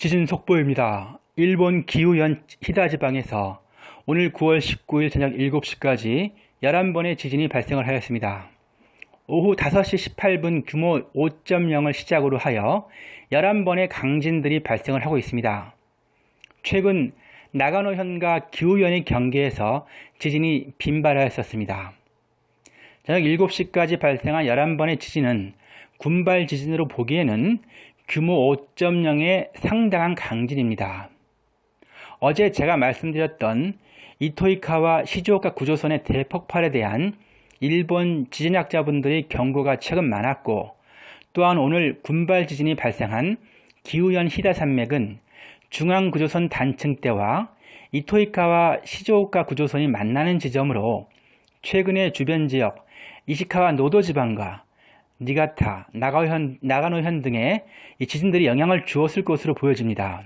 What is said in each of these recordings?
지진 속보입니다. 일본 기후현 히다 지방에서 오늘 9월 19일 저녁 7시까지 11번의 지진이 발생을 하였습니다. 오후 5시 18분 규모 5.0을 시작으로 하여 11번의 강진들이 발생을 하고 있습니다. 최근 나가노현과 기후현의 경계에서 지진이 빈발하였었습니다. 저녁 7시까지 발생한 11번의 지진은 군발 지진으로 보기에는 규모 5.0의 상당한 강진입니다. 어제 제가 말씀드렸던 이토이카와 시즈오카 구조선의 대폭발에 대한 일본 지진학자분들의 경고가 최근 많았고 또한 오늘 군발 지진이 발생한 기후현 히다 산맥은 중앙구조선 단층대와 이토이카와 시즈오카 구조선이 만나는 지점으로 최근에 주변 지역 이시카와 노도 지방과 니가타, 나가현, 나가노현 등의 지진들이 영향을 주었을 것으로 보여집니다.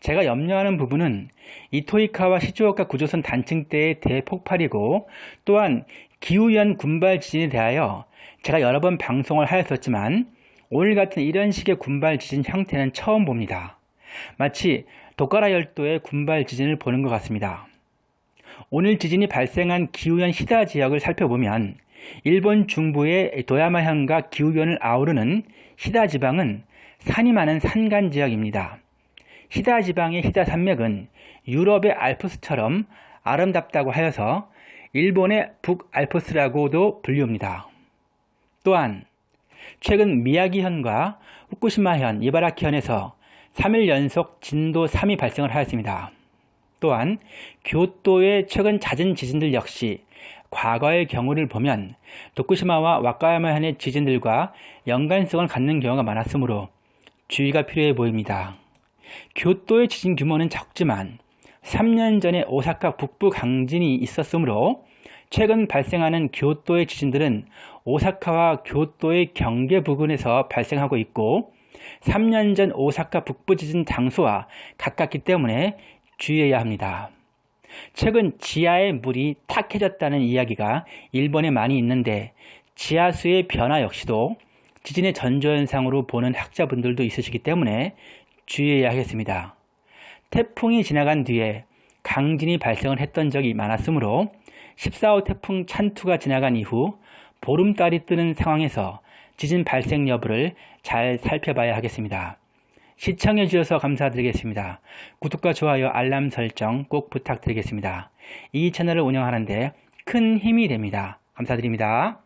제가 염려하는 부분은 이토이카와 시즈오카 구조선 단층대의 대폭발이고 또한 기후현 군발 지진에 대하여 제가 여러 번 방송을 하였었지만 오늘 같은 이런 식의 군발 지진 형태는 처음 봅니다. 마치 도카라 열도의 군발 지진을 보는 것 같습니다. 오늘 지진이 발생한 기후현 히다 지역을 살펴보면 일본 중부의 도야마현과 기후변을 아우르는 히다 지방은 산이 많은 산간 지역입니다. 히다 지방의 히다 산맥은 유럽의 알프스처럼 아름답다고 하여서 일본의 북알프스라고도 불리웁니다. 또한 최근 미야기현과 후쿠시마현, 이바라키현에서 3일 연속 진도 3이 발생을 하였습니다. 또한 교토의 최근 잦은 지진들 역시 과거의 경우를 보면 도쿠시마와 와카야마현의 지진들과 연관성을 갖는 경우가 많았으므로 주의가 필요해 보입니다. 교토의 지진 규모는 적지만 3년 전에 오사카 북부 강진이 있었으므로 최근 발생하는 교토의 지진들은 오사카와 교토의 경계 부근에서 발생하고 있고 3년 전 오사카 북부 지진 장소와 가깝기 때문에 주의해야 합니다. 최근 지하의 물이 탁해졌다는 이야기가 일본에 많이 있는데 지하수의 변화 역시도 지진의 전조현상으로 보는 학자분들도 있으시기 때문에 주의해야 하겠습니다. 태풍이 지나간 뒤에 강진이 발생을 했던 적이 많았으므로 14호 태풍 찬투가 지나간 이후 보름달이 뜨는 상황에서 지진 발생 여부를 잘 살펴봐야 하겠습니다. 시청해 주셔서 감사드리겠습니다. 구독과 좋아요, 알람 설정 꼭 부탁드리겠습니다. 이 채널을 운영하는데 큰 힘이 됩니다. 감사드립니다.